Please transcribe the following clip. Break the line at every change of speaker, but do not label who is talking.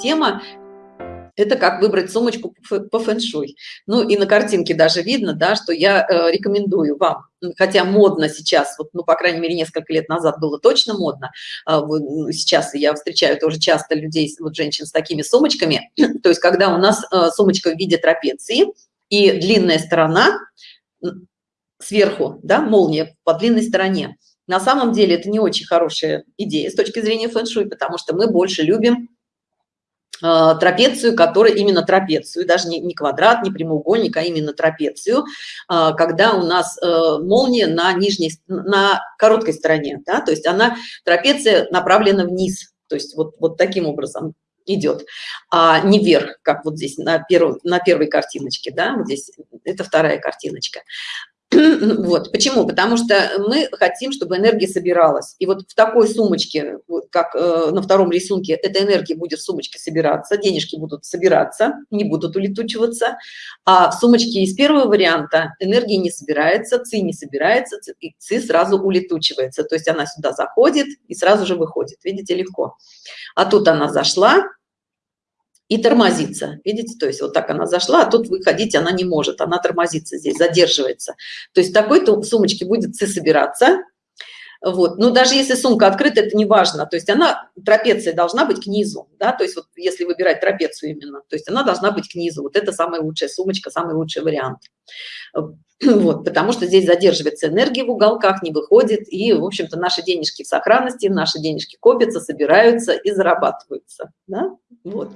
тема это как выбрать сумочку по фэн-шуй. Ну и на картинке даже видно, да, что я э, рекомендую вам, хотя модно сейчас, вот, ну, по крайней мере, несколько лет назад было точно модно, э, сейчас я встречаю тоже часто людей, вот женщин с такими сумочками, то есть когда у нас э, сумочка в виде трапеции и длинная сторона сверху, да, молния по длинной стороне. На самом деле это не очень хорошая идея с точки зрения фэн-шуй, потому что мы больше любим трапецию, которая именно трапецию, даже не, не квадрат, не прямоугольник, а именно трапецию, э, когда у нас э, молния на нижней, на короткой стороне, да, то есть она, трапеция направлена вниз, то есть вот, вот таким образом идет, а не вверх, как вот здесь на, первом, на первой картиночке, да, вот здесь, это вторая картиночка. Вот, почему? Потому что мы хотим, чтобы энергия собиралась. И вот в такой сумочке, как э, на втором рисунке, эта энергия будет в сумочке собираться, денежки будут собираться, не будут улетучиваться. А в сумочке из первого варианта энергия не собирается, ци не собирается, и ци сразу улетучивается. То есть она сюда заходит и сразу же выходит. Видите, легко. А тут она зашла, и тормозится. Видите, то есть вот так она зашла, а тут выходить она не может, она тормозится здесь, задерживается. То есть в такой-то сумочке будет ци собираться. Вот. Но даже если сумка открыта, это не важно. То есть она, трапеция должна быть к низу. Да? То есть вот если выбирать трапецию именно, то есть она должна быть к низу. Вот это самая лучшая сумочка, самый лучший вариант. Вот, потому что здесь задерживается энергия в уголках, не выходит. И, в общем-то, наши денежки в сохранности, наши денежки копятся, собираются и зарабатываются. Да? Вот.